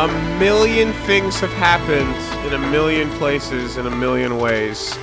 A million things have happened in a million places in a million ways.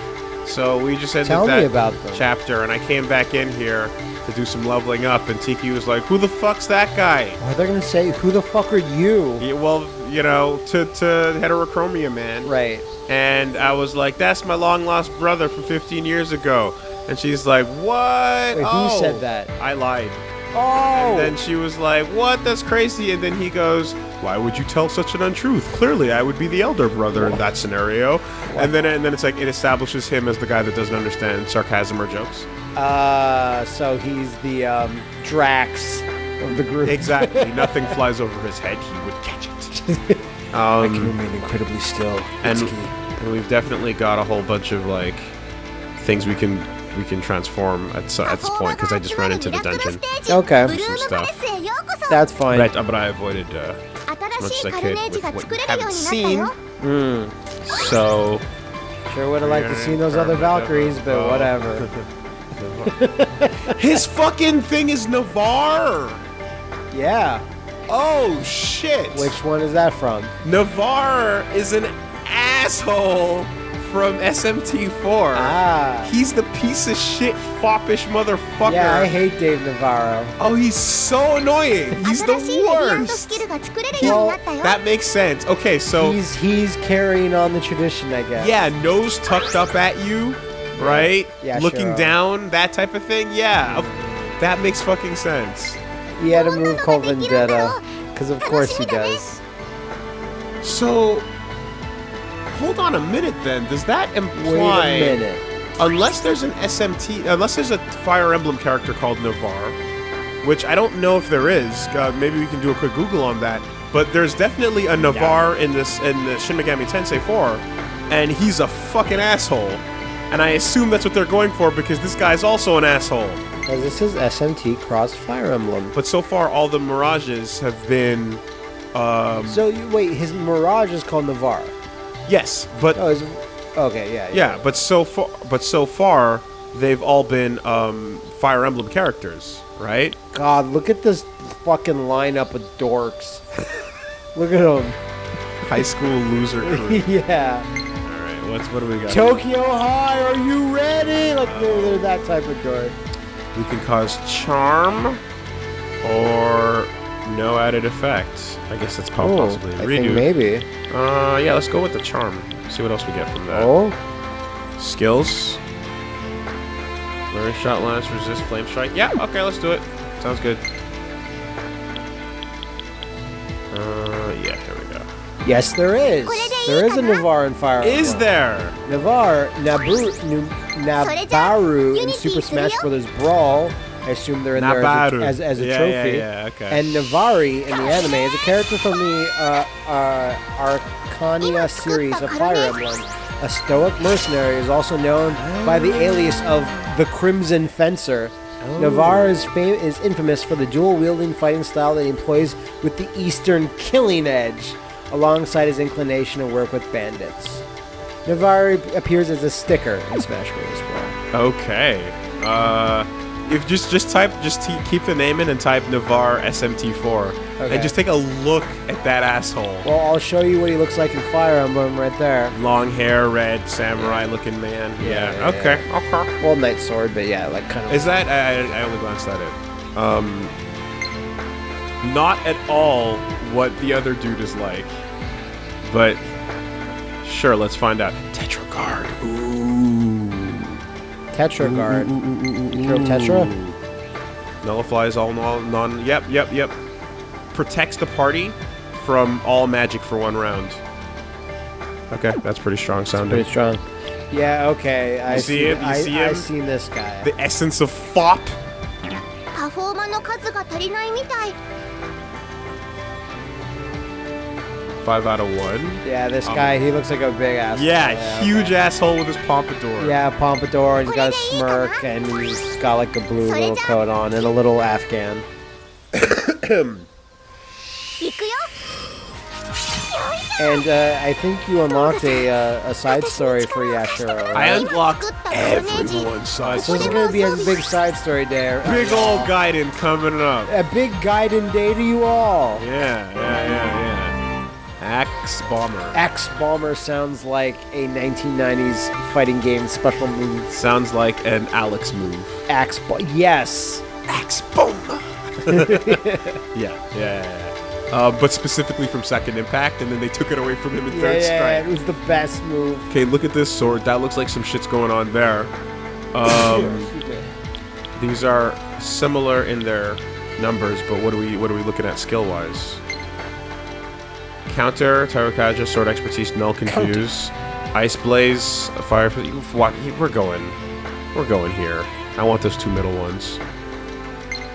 So we just ended Tell that chapter, and I came back in here to do some leveling up, and Tiki was like, "Who the fuck's that guy?" Are they gonna say who the fuck are you? Yeah, well, you know, to to heterochromia man. Right. And I was like, "That's my long lost brother from 15 years ago." And she's like, "What?" Wait, who oh. said that? I lied. Oh. And then she was like, "What? That's crazy." And then he goes, "Why would you tell such an untruth? Clearly, I would be the elder brother in that scenario." And then and then it's like it establishes him as the guy that doesn't understand sarcasm or jokes. Uh, so he's the um, Drax of the group. Exactly. Nothing flies over his head. He would catch it. Um, remain incredibly still. and, and we've definitely got a whole bunch of like things we can we can transform at, so, at this point because I just ran into the dungeon. Okay. Some stuff. That's fine. Right, I, but I avoided uh, as much as I could with what you haven't seen. Mm. So. Sure would have liked to see those other Valkyries, but whatever. His fucking thing is Navarre. Yeah. Oh shit. Which one is that from? Navarre is an asshole from SMT4. Ah. He's the piece of shit foppish motherfucker. Yeah, I hate Dave Navarro. Oh, he's so annoying. He's the worst. Well, that makes sense. Okay, so he's he's carrying on the tradition, I guess. Yeah, nose tucked up at you, right? Yeah, looking sure. down, that type of thing. Yeah, that makes fucking sense. He had a move called Vendetta, because of course he does. So hold on a minute then. Does that Wait imply a minute. unless there's an SMT, unless there's a Fire Emblem character called Navar, which I don't know if there is. Uh, maybe we can do a quick Google on that. But there's definitely a Navarre in this in the Shin Megami Tensei 4, and he's a fucking asshole. And I assume that's what they're going for because this guy's also an asshole. As this is SMT Cross Fire Emblem. But so far, all the mirages have been, um, So you, wait, his Mirage is called Navarre. Yes, but Oh, is okay, yeah, Yeah, but so far, but so far, they've all been um, Fire Emblem characters, right? God, look at this fucking lineup of dorks. look at them. High school loser crew. yeah. all right, what's what do we got? Tokyo High, are you ready? Like they're, they're that type of dork. We can cause charm or no added effects. I guess that's po- Oh, possibly a I redo. think maybe. Uh, yeah, let's go with the charm. See what else we get from that. Oh, Skills. Learn shot lance, resist flame strike. Yeah, okay, let's do it. Sounds good. Uh, yeah, here we go. yes, there is. There is a Navarre in Fire Emblem. Is there? Navarre, Nabu, Nu, Nabaru in Super Smash Bros. Brawl. I assume they're in there Nabaru. as a, as, as a Yeah, trophy. yeah, yeah, okay. And Navari in the anime is a character from the uh, uh, Archanea series of Fire Emblem. A stoic mercenary is also known by the alias of the Crimson Fencer. Navarre is, fam- is infamous for the dual-wielding fighting style that he employs with the Eastern Killing Edge, alongside his inclination to work with bandits. Navarre appears as a sticker in Smash Bros. Brawl. Okay. Uh, if just just type just t- keep the name in and type Navar SMT4 Okay. and just take a look at that asshole. Well, I'll show you what he looks like in Fire Emblem right there. Long hair, red, samurai-looking man. Yeah, Yeah. yeah, okay. Okay. Well, Knight Sword, but yeah, like kind of. Is that I, I only glanced at it. Um, not at all what the other dude is like, but sure. Let's find out. Tetragard. Ooh. Tetra Guard. Hero Tetra? Nullifies all non, non. Yep, yep, yep. Protects the party from all magic for one round. Okay, that's pretty strong sounding. Pretty strong. Yeah, okay. I You see him? You I, see I him? seen this guy. The essence of fop. パフォーマーの数が足りないみたい five out of one. Yeah, this um, guy, he looks like a big asshole. Yeah, yeah huge okay. asshole with his pompadour. Yeah, pompadour, and he's got a smirk, and he's got like a blue little coat on, and a little Afghan. And uh, I think you unlocked a, uh, a side story for Yashiro. Right? I unlocked everyone's side story. This is going to be a big side story there. Big old Gaiden coming up. A big Gaiden day to you all. Yeah, yeah, yeah, yeah. Axe Bomber. Axe Bomber sounds like a 1990s fighting game special move. Sounds like an Alex move. Axe Bo- Yes. Axe Bomber. yeah, yeah, yeah. yeah. Uh, but specifically from Second Impact, and then they took it away from him in Yeah, Third yeah, it was the best move. Okay, look at this sword. That looks like some shit's going on there. Um, these are similar in their numbers, but what are we what are we looking at skill wise? Counter, Tarukaja, Sword Expertise, Null, Confuse, Counter. Ice Blaze, Fire... We're going. We're going here. I want those two middle ones.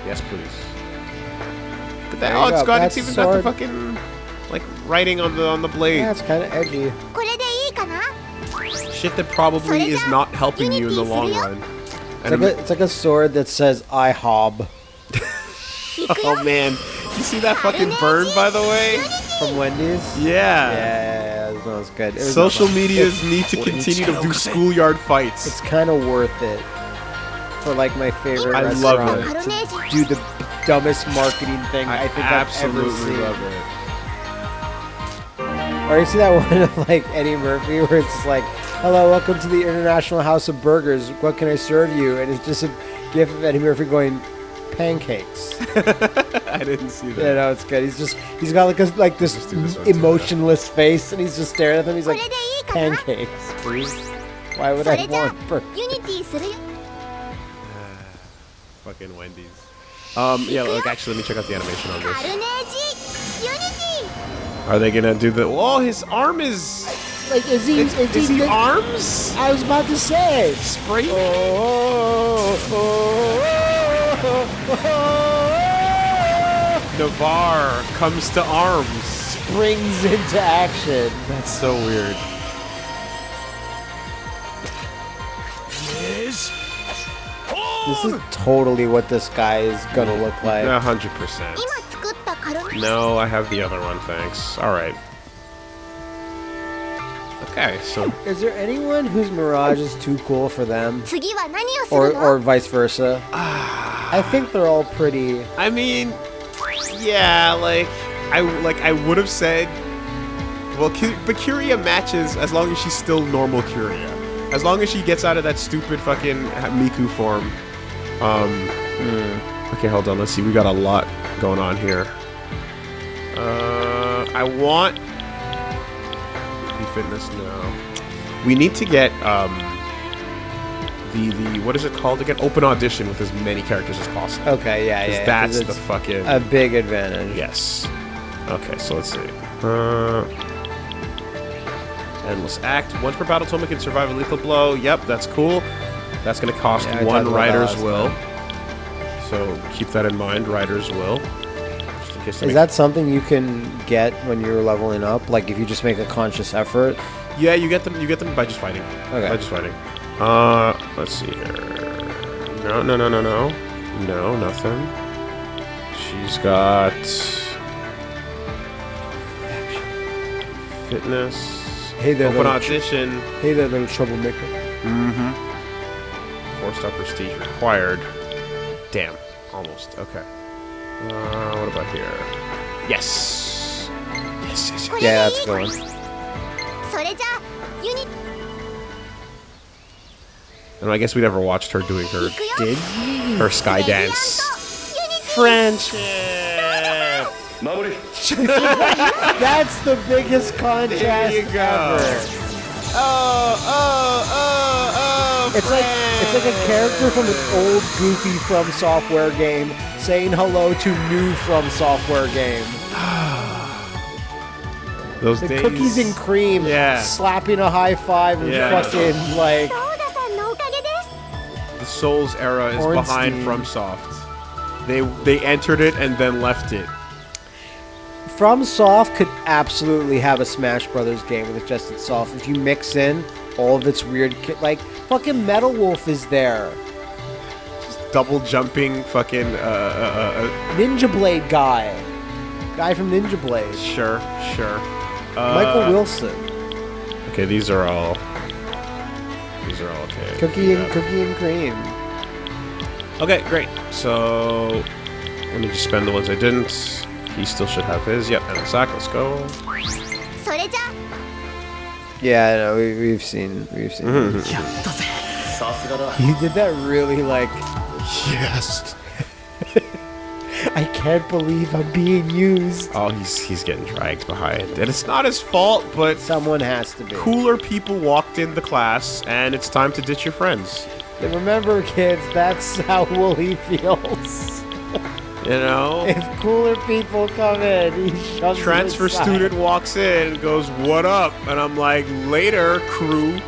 Yes, please. That, oh, it's go. got, it's even sword. got the fucking, like, writing on the on the blade. Yeah, it's kind of edgy. Shit that probably is not helping you in the long run. It's like, a, it's like a sword that says, I hob. oh, man. You see that fucking burn, by the way? From Wendy's. Yeah. Yeah, yeah, yeah, that was good. It was- Social medias need to continue to do schoolyard fights. It's kind of worth it for like my favorite I love it. to do the dumbest marketing thing I, I, think I've ever absolutely seen. love it. Or you see that one of like Eddie Murphy where it's just like, "Hello, welcome to the International House of Burgers. What can I serve you?" And it's just a gif of Eddie Murphy going, pancakes. I didn't see that. Yeah, no, it's good. He's just he's got like a, like this, this emotionless too, face, and he's just staring at them. He's like pancakes. Why would I want burgers? fucking Wendy's. Um, yeah, look, actually, let me check out the animation on this. Are they gonna do the? Oh, his arm is. Like, is he? Is, is, is he, he arms? I was about to say. Spray. Oh, oh, oh. oh. Navarre comes to arms. Springs into action. That's so weird. This is totally what this guy is gonna look like. 100%. No, I have the other one, thanks. Alright. Okay, so... Is there anyone whose Mirage is too cool for them? Or, or vice versa? Ah. I think they're all pretty... I mean, yeah, like... I, like, I would have said... Well, Bakuria matches as long as she's still normal Curia. As long as she gets out of that stupid fucking Miku form. Um, mm. Okay, hold on. Let's see. We got a lot going on here. Uh, I want fitness now. We need to get um the the what is it called again? Open audition with as many characters as possible. Okay, yeah, yeah. that's the fucking a big advantage. yes. Okay, so let's see. Uh, endless act. Once per battle, Touma can survive a lethal blow. Yep, that's cool. That's gonna cost Yeah, one rider's will. So keep that in mind, rider's will. Just in case they Is that something you can get when you're leveling up? Like if you just make a conscious effort? Yeah, you get them. You get them by just fighting. Okay. By just fighting. Uh, let's see here. No, no, no, no, no, no, nothing. She's got fitness. Hey there, Open audition. hey there, little troublemaker. Four star prestige required. Damn, almost. Okay. Uh, what about here? Yes. Yes, yes, yes. Yeah, that's going. And I guess we never watched her doing her did her sky dance. Friendship. that's the biggest contrast ever. Oh, oh, oh it's like it's like a character from an old goofy from software game saying hello to new from software game. Those the days. cookies and cream, yeah. slapping a high five and yeah. fucking like. The Souls era is behind FromSoft. They they entered it and then left it. FromSoft could absolutely have a Smash Brothers game with just itself if you mix in all of its weird, ki- like fucking Metal Wolf is there, Double jumping, fucking. Uh, uh, uh, Ninja Blade guy, guy from Ninja Blade, uh, sure, sure. Uh, Michael Wilson, Okay, these are all. These are all okay. Cookie and Cookie and Cream. Okay, great. So let me just spend the ones I didn't. He still should have his. Yep, and Zach, let's go. Yeah, no, we, we've seen, we've seen. Mm-hmm. he did that really like. Yes. I can't believe I'm being used. Oh, he's he's getting dragged behind, and it's not his fault, but Someone has to be. cooler people walked in the class, and it's time to ditch your friends. Remember, kids, that's how Wooly feels. You know? If cooler people come in, Transfer student walks in, goes, What up? And I'm like, Later, crew.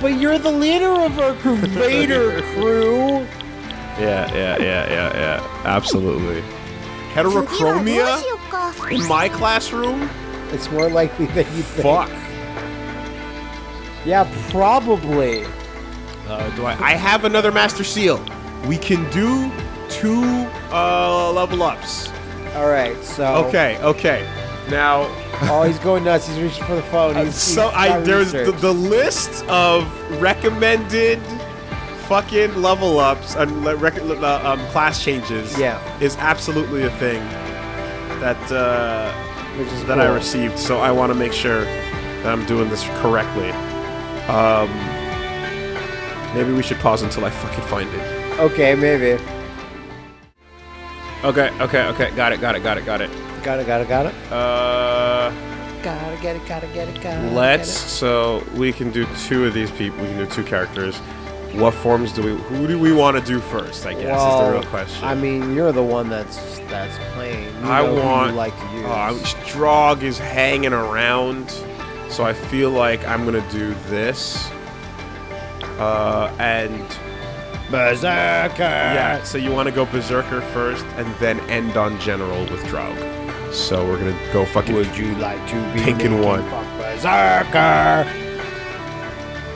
But you're the leader of our crew, Vader crew. Yeah, yeah, yeah, yeah, yeah. Absolutely. Heterochromia in my classroom? It's more likely than you think. Fuck. Yeah, probably. Uh, do I? I have another Master Seal. We can do two uh, level ups. All right, so Okay, okay. Now, Oh, he's going nuts. He's reaching for the phone. He's, so he's I there's the, the list of recommended fucking level ups and rec- uh, um, class changes. Yeah. is absolutely a thing that uh, that I received. So I want to make sure that I'm doing this correctly. Um, maybe we should pause until I fucking find it. Okay, maybe. Okay, okay, okay. Got it, got it, got it, got it. Got it. Got it. Got it. Uh, Gotta get it. Gotta get it. Gotta. let's. So we can do two of these people. We can do two characters. What forms do we? Who do we want to do first? I guess is the real question. I mean, you're the one that's that's playing. You I know want. you like to use. Uh, Strog is hanging around, so I feel like I'm gonna do this. Uh, and Berserker! Yeah, so you want to go Berserker first and then end on General with Draug. So we're going to go fucking. Would you like to be pink and one? Berserker!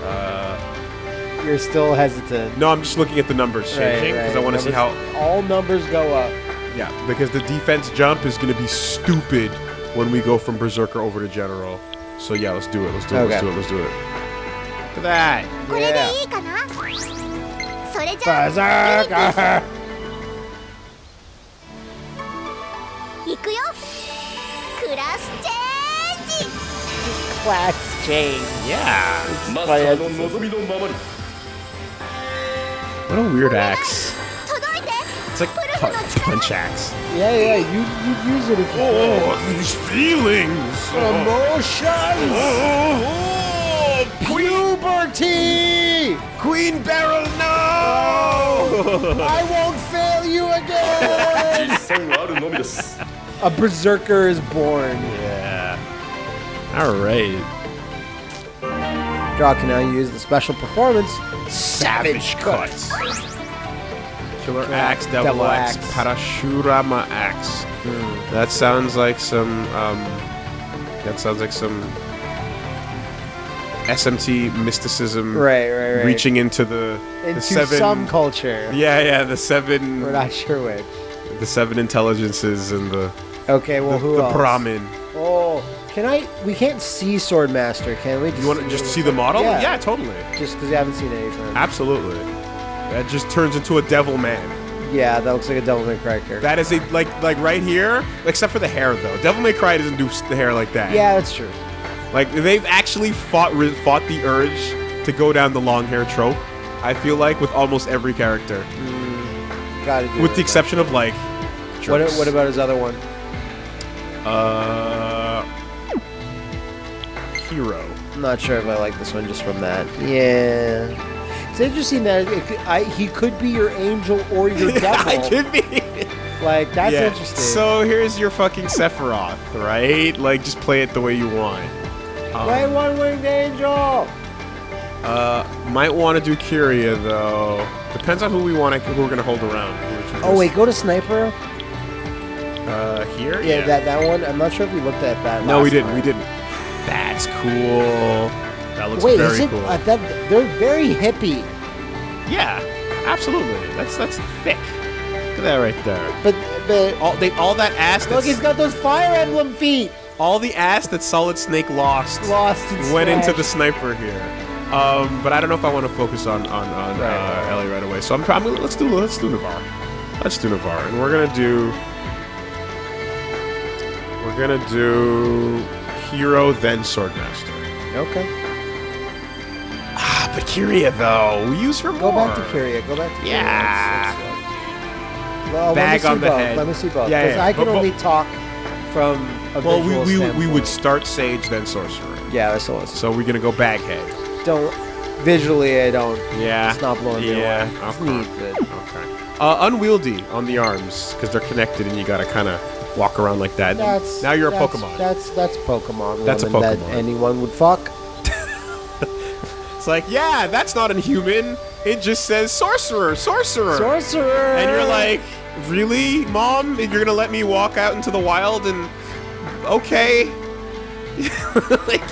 Uh, You're still hesitant. No, I'm just looking at the numbers changing because right. I want to see how. All numbers go up. Yeah, because the defense jump is going to be stupid when we go from Berserker over to General. So yeah, let's do it. Let's do it. Okay. Let's do it. Let's do it. Look at that. Yeah. Berserker! Class What a weird axe. It's like punch axe. Yeah, yeah, you you use it if you Oh, these feelings! Emotions! Oh. Super T! Queen Barrel, no! I won't fail you again! A berserker is born. Yeah. All right. Draug can now use the special performance Savage, Cuts. Killer Axe, Double, Axe, Axe, Parashurama Axe. Mm. That sounds like some. Um, that sounds like some SMT mysticism. Right, right, right. Reaching into the, the into seven. some culture. yeah, yeah, the seven. We're not sure which. The seven intelligences and the Okay, well, the, who the else? Brahmin. Oh, can I? We can't see Swordmaster, can we? You want to just see the model? Yeah. yeah totally. Just because you haven't seen anything. Absolutely. That just turns into a devil man. Yeah, that looks like a Devil May Cry character. That is a like like right here, except for the hair though. Devil May Cry doesn't do the hair like that. yeah, that's true. Like they've actually fought fought the urge to go down the long hair trope. I feel like with almost every character, Gotta do with it. the exception of like. What, what about his other one? uh hero? I'm not sure if I like this one just from that. Yeah. It's interesting that it I, he could be your angel or your devil. I could be. Like that's yeah. interesting. So here's your fucking Sephiroth, right? Like just play it the way you want. Um, Play one winged angel. Uh, might want to do Kiria though. Depends on who we want to, who we're gonna hold around. Oh wait, go to sniper. Uh, here? Yeah, that that one. I'm not sure if we looked at that. No, we didn't. time. We didn't. That's cool. That looks Wait, very is it? cool. I thought they're very hippie, yeah, absolutely. That's that's thick. Look at that right there. but but All they all that ass. look, he's got those Fire Emblem feet. All the ass that Solid Snake lost. Lost. went into the sniper here. Um, but I don't know if I want to focus on on, on Right. uh, Ellie right away. So I'm probably let's do let's do Navarre. Let's do Navarre, and we're gonna do we're gonna do hero then swordmaster. Okay. Ah, but Kiria though, we use her Go more. back to Kiria. Go back to Kiria. Yeah. Let's- let's- Well, let me Bag on the both. head. Let me see both. Yeah, yeah, I can but- only talk from a Well, we we, we standpoint. would start sage then sorcerer. Yeah, that's all. So we're gonna go baghead. Don't visually. I don't. Yeah. It's not blowing me Yeah, away. It's okay. neat, but Okay. Uh, unwieldy on the arms because they're connected and you gotta kind of walk around like that. that's now you're a that's- Pokemon. That's that's Pokemon. That's a Pokemon. that anyone would fuck. It's like, yeah, that's not a human. It just says sorcerer, sorcerer. Sorcerer. and you're like, really, Mom? You're gonna let me walk out into the wild and... Okay. like,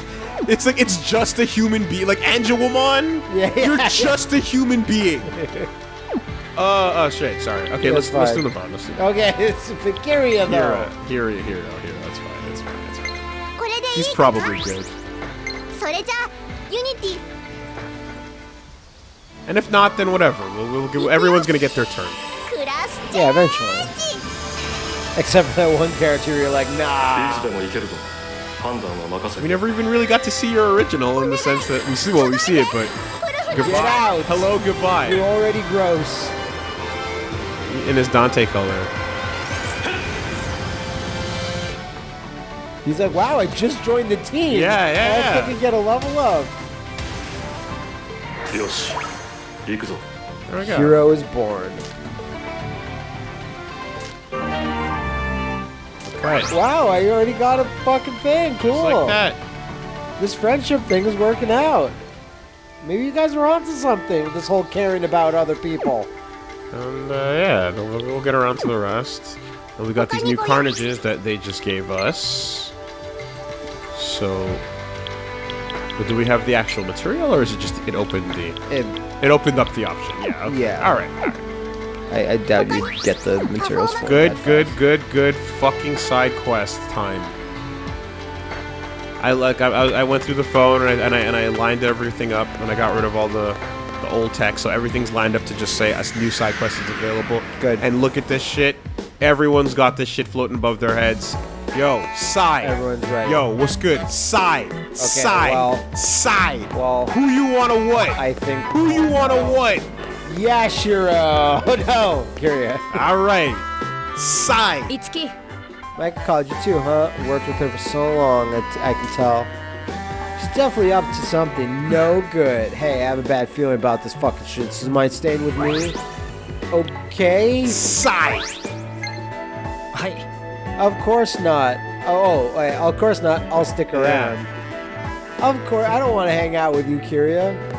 it's like, it's just a human being. Like, Angelwoman. yeah, yeah, you're just a human being. Uh, oh shit, sorry. Okay, let's, let's do the bond. Okay, it's Pikiria though. Hero, Hero, Hero, Hero. That's fine, that's fine, that's fine. He's probably good. And if not, then whatever. We'll, we'll, everyone's gonna get their turn. Yeah, eventually. Except for that one character you're like, nah. We never even really got to see your original in the sense that we see well we see it, but goodbye. Hello, goodbye. You're already gross. In his Dante color. He's like, wow, I just joined the team. Yeah, yeah. I fucking get a level up. There we go. Hero is born. Right. Wow, I already got a fucking thing. Cool. Just like that. This friendship thing is working out. Maybe you guys were onto something with this whole caring about other people. And uh, yeah, we'll, we'll get around to the rest. And we got these new carnages that they just gave us. So, but do we have the actual material, or is it just it opened the And it opened up the option? Yeah. Okay. Yeah. All right. All right. I, I doubt you get the materials for Good, that good, fast. good, good. Fucking side quest time. I like. I, I I went through the phone and I, and I and I lined everything up and I got rid of all the the old text, so everything's lined up to just say a new side quest is available. Good. And look at this shit. Everyone's got this shit floating above their heads. Yo, side. Everyone's ready. Yo, what's good? Side. side. well- side. Well, Who you wanna what? I think. Who you wanna what? Yashiro! Uh, oh, no! Kiria. Alright. Sai! Itsuki. I Mike called you too, huh? Worked with her for so long, that I can tell. She's definitely up to something no good. Hey, I have a bad feeling about this fucking shit. Is mine staying with me. Okay. Sigh. Hi. Of course not. Oh, oh wait, of course not. I'll stick around. Yeah. Of course, I don't want to hang out with you, Kiria.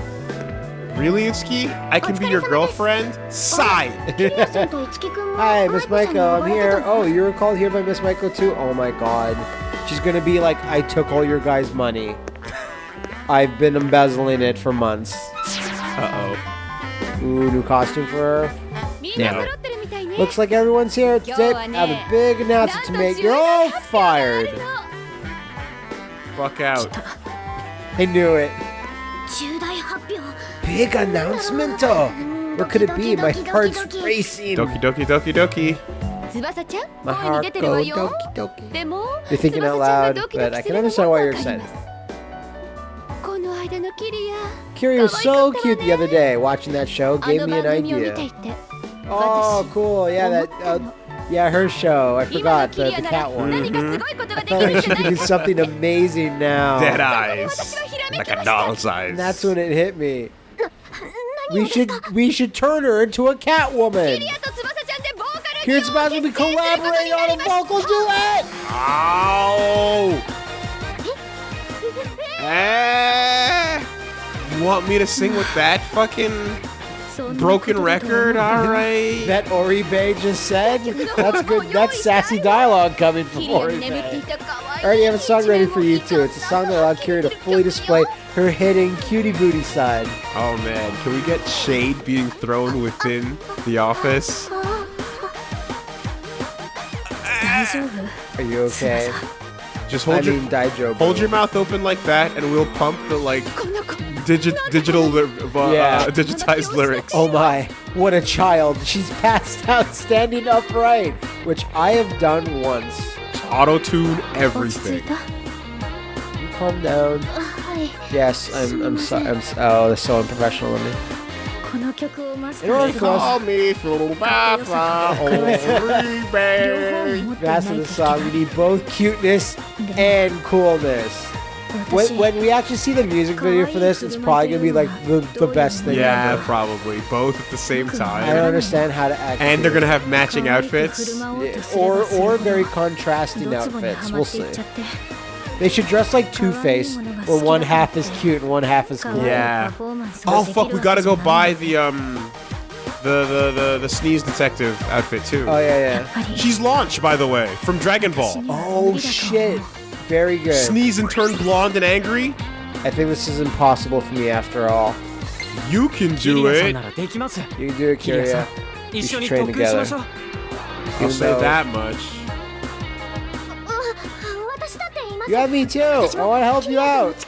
Really, Itsuki? I can be your girlfriend? Sigh! Hi, Miss Maiko, I'm here. Oh, you were called here by Miss Maiko too? Oh my god. She's gonna be like, I took all your guys' money. I've been embezzling it for months. Uh-oh. Ooh, new costume for her? No. Looks like everyone's here. Today, I have a big announcement to make. You're all fired! Fuck out. I knew it big announcement? Oh, what could it be? My heart's racing. Doki doki doki doki. My heart goes doki doki. You're thinking out loud, but I can understand why you're excited. Kiri was so cute the other day. Watching that show gave me an idea. Oh, cool. Yeah, that. Uh, yeah, her show. I forgot the, the cat one. Mm -hmm. I felt like she could do something amazing now. Dead eyes, like a doll's eyes. And that's when it hit me. We should we should turn her into a Catwoman. Here's supposed to be collaborating on a vocal duet. Ow! eh, you want me to sing with that fucking broken record? All right. that Ori just said. That's good. That's sassy dialogue coming from Ori I already have a song ready for you too. It's a song that allowed Kiri to fully display her hitting cutie booty side. Oh man, can we get shade being thrown within the office? Are you okay? Just hold I your, mean, Daijobu. Hold your mouth open like that, and we'll pump the like digi digital uh, yeah. digitized lyrics. Oh my! What a child! She's passed out standing upright, which I have done once. Auto tune everything. You calm down. Yes, I'm. I'm sorry. I'm, oh, that's so unprofessional of me. Everyone call me Flubaffa That's the song. We need both cuteness and coolness. When, when, we actually see the music video for this, it's probably gonna be like the, the best thing. Yeah, ever. probably both at the same time. I don't understand how to act. And they're gonna have matching outfits, yeah. or or very contrasting outfits. We'll see. They should dress like Two Face where one half is cute and one half is cool. Yeah. Oh fuck, we gotta go buy the um the, the, the, the, sneeze detective outfit too. Oh yeah, yeah. She's launched, by the way, from Dragon Ball. Oh shit. Very good. Sneeze and turn blonde and angry? I think this is impossible for me after all. You can do it. You can do it, Kiria. We should train together. I'll say that much. You have me too. I want to help you out.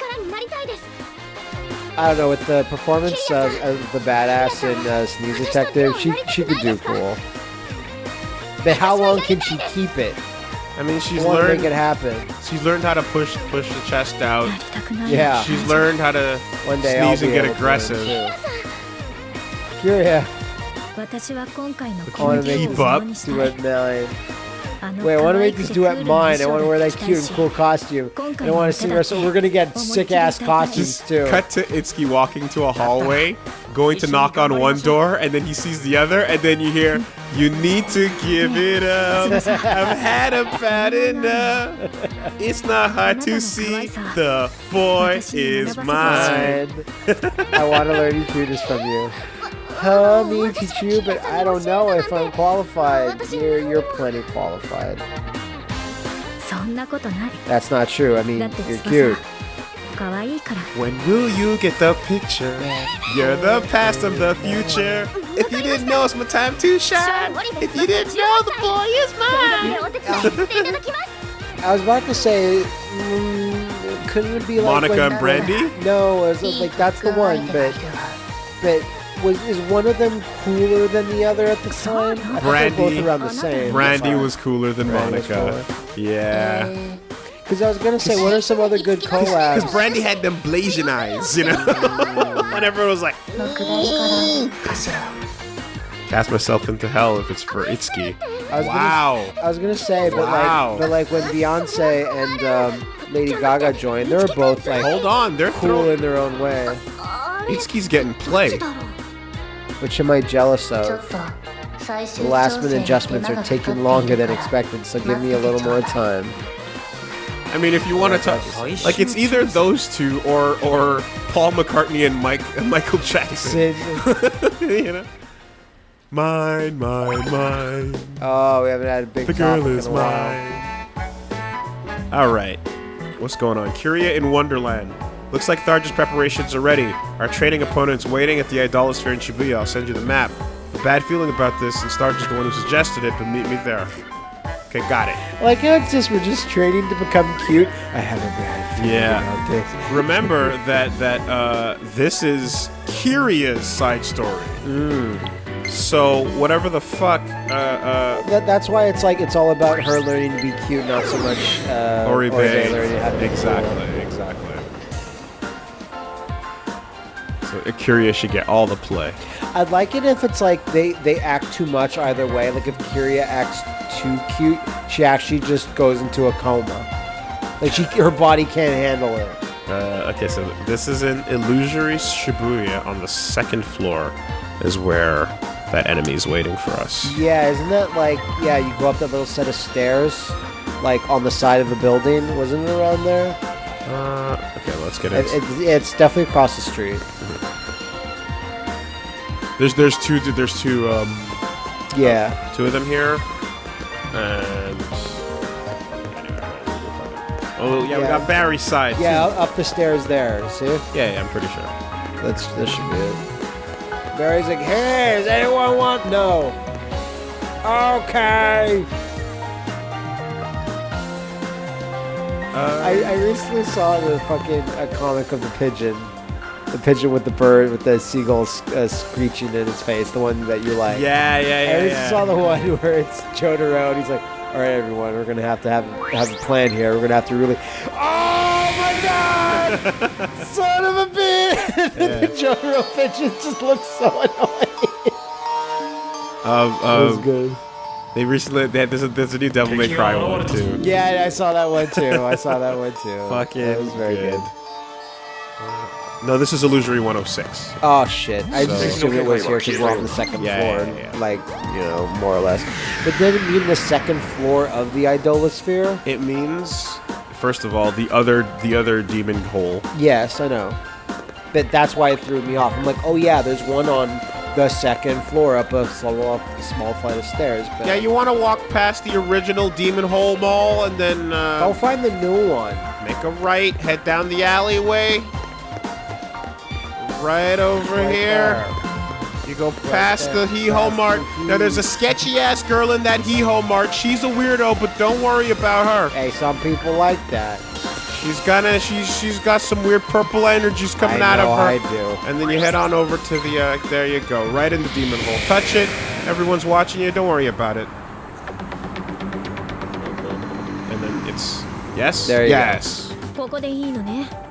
I don't know with the performance of, of the badass and uh, Sneeze Detective. She she could do cool. But how long can she keep it? I mean, she's learned. Make it happen. She's learned how to push push the chest out. Yeah. She's learned how to One day sneeze and get aggressive. Yeah. I want to keep up. Do it, Wait, I want to make this duet mine. I want to wear that cute and cool costume. I want to see ourselves. We're going to get sick ass costumes too. Cut to Itsuki walking to a hallway, going to knock on one door, and then he sees the other, and then you hear, You need to give it up. I've had a bad enough. It's not hard to see. The boy is mine. I want to learn cuteness from you help me teach you, but I don't know if I'm qualified. You're, you're plenty qualified. That's not true. I mean, you're cute. When will you get the picture? You're the past of the future. If you didn't know, it's my time to shine. If you didn't know, the boy is mine. I was about to say, mm, couldn't it be like Monica and Brandy? No, it was like that's the one, but but was is one of them cooler than the other at the time? I Brandy, both around the same. Brandy was cooler than Brandy Monica. Yeah. Because I was gonna say, what are some other good collabs? Because Brandy had them blazing eyes, you know. Mm. and everyone was like, cast myself into hell if it's for Itsuki. Wow. Gonna, I was gonna say, but Wow. like, but like when Beyonce and um, Lady Gaga joined, they were both like Hold on, they're cool throwing in their own way. Itsuki's getting played. Which am I jealous of? The last minute adjustments are taking longer than expected, so give me a little more time. I mean, if you want to touch, like it's either those two or or Paul McCartney and Mike and Michael Jackson. you know. Mine, mine, mine. Oh, we haven't had a big. The girl is mine. All right, what's going on? Kiria in Wonderland. Looks like Tharja's preparations are ready. Our training opponent's waiting at the Idolasphere in Shibuya. I'll send you the map. A bad feeling about this, since Tharja's the one who suggested it, but meet me there. Okay, got it. Like how it's just we're just training to become cute. I have a bad feeling Yeah. about this. Remember that that uh, this is Kiria's side story. So whatever the fuck, uh, uh, That, that's why it's like it's all about her learning to be cute, not so much uh, Oribe. learning how to be. Exactly, exactly. So Kiria should get all the play. I'd like it if it's like they they act too much either way. Like if Kiria acts too cute, she actually just goes into a coma. Like she, her body can't handle it. Uh, okay, so this is in Illusory Shibuya on the second floor, is where that enemy is waiting for us. Yeah, isn't that like yeah? You go up that little set of stairs, like on the side of the building. Wasn't it around there? Uh, okay, let's get It, it. it, it's definitely across the street. There's there's two there's two um Yeah. two of them here, and oh yeah, we got Barry's side. too. Yeah, up the stairs there. See? yeah, yeah, I'm pretty sure. That's that should be it. Barry's like, hey, does anyone want no? Okay. Uh, I, I recently saw the fucking a comic of the pigeon. The pigeon with the bird with the seagull uh, screeching in his face, the one that you like. yeah, yeah, I yeah, recently yeah. saw the one where it's Jotaro and he's like, all right, everyone, we're gonna have to have have a plan here. We're gonna have to really. Oh my god! Son of a bitch! the Jotaro pigeon just looks so annoying. Um, That was um, good. They recently they had, there's a there's a new Devil May Cry one too. Yeah, I saw that one too. I saw that one too. Fucking that was very good. good. Uh, no, this is Illusory 106. Oh shit! I just So- assumed it was here because we're on the second Yeah, floor, yeah, yeah. like you know, more or less. But did it mean the second floor of the Idolasphere? It means, first of all, the other the other demon hole. Yes, I know. But that's why it threw me off. I'm like, oh yeah, there's one on the second floor up a small, small flight of stairs. But Yeah, you want to walk past the original demon hole mall and then uh, I'll find the new one. make a right, head down the alleyway. Right over Right here. there. You go past there. the Hee Ho Mart. the Now there's a sketchy ass girl in that Hee Ho Mart. She's a weirdo, but don't worry about her. Hey, some people like that. She's gonna. She's she's got some weird purple energies coming out of her. I do. And then you head on over to the. Uh, there you go. Right in the demon hole. Touch it. Everyone's watching you. Don't worry about it. And then it's yes. There you yes. go.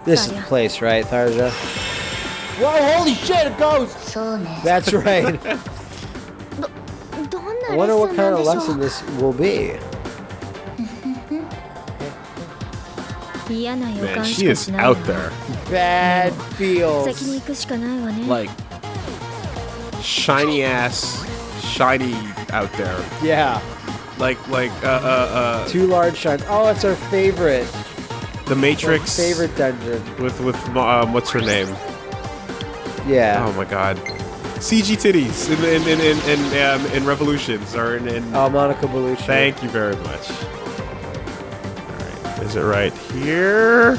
This is the place, right, Tharja? Whoa! Holy shit! A ghost. That's right. I wonder what kind of lesson this will be. Man, she is out there. Bad feels. Like, shiny ass, shiny out there. Yeah. Like, like, uh, uh, uh. Two large shines. Oh, it's our favorite. The Matrix. Our favorite dungeon. With, with, um, what's her name? Yeah. Oh my god. CG titties in in in in, in, um, in Revolutions or in, in. Oh, Monica Bellucci. Thank you very much. Is it right here?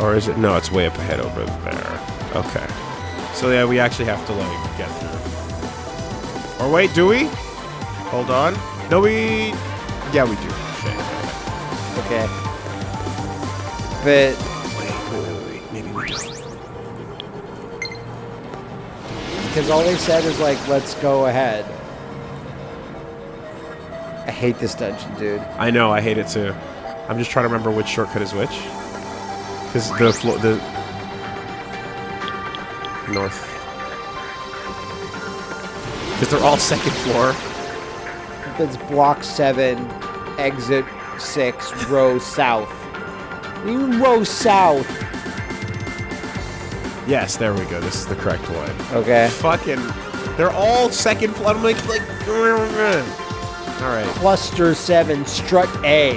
Or is it no, it's way up ahead over there. Okay. So yeah, we actually have to like get through. Or wait, do we? Hold on. No we Yeah we do. Okay. But Wait, wait, wait, wait. Maybe we do. because all they said is like, let's go ahead. I hate this dungeon, dude. I know, I hate it too. I'm just trying to remember which shortcut is which. Because the floor, the north. Because they're all second floor. It's block seven, exit six, row south. You row south. Yes, there we go. This is the correct one. Okay. Fucking, they're all second floor. I'm like, like. All right. Cluster seven, strut A.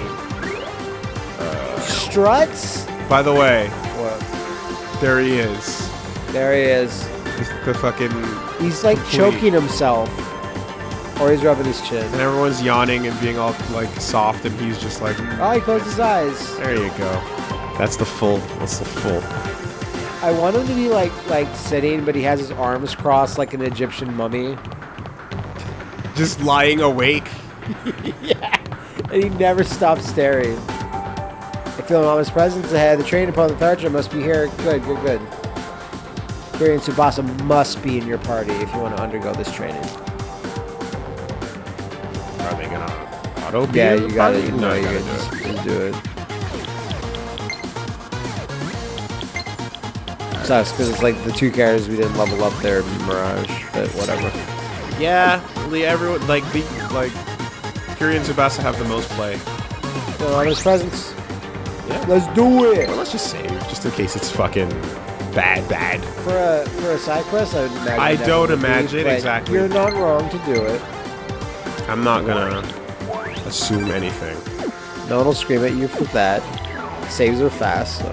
Struts? By the way, What? there he is. There he is. The, the fucking, He's like Complete. choking himself. Or he's rubbing his chin. and everyone's yawning and being all like soft, and he's just like, mm. Oh, he closed his eyes. there you go. That's the full. That's the full. I want him to be like like sitting, but he has his arms crossed like an Egyptian mummy. Just lying awake. yeah. And he never stops staring. I feel an ominous presence ahead. The train upon the Tharja must be here. Good, good, good. Kiri and Tsubasa must be in your party if you want to undergo this training. Are they gonna auto Yeah, you gotta, party? you No, know, you you gotta gotta do it. just do it. Sucks because it's like the two characters we didn't level up there, Mirage, but whatever. Yeah, Lee, everyone like the like Kiri and Tsubasa have the most play. Feel an ominous presence. Yeah. Let's do it. Well, let's just save, just in case it's fucking bad, bad. For a for a side quest, I would imagine. I don't be, imagine, but exactly. You're not wrong to do it. I'm not gonna assume anything. No one will scream at you for that. Saves are fast, so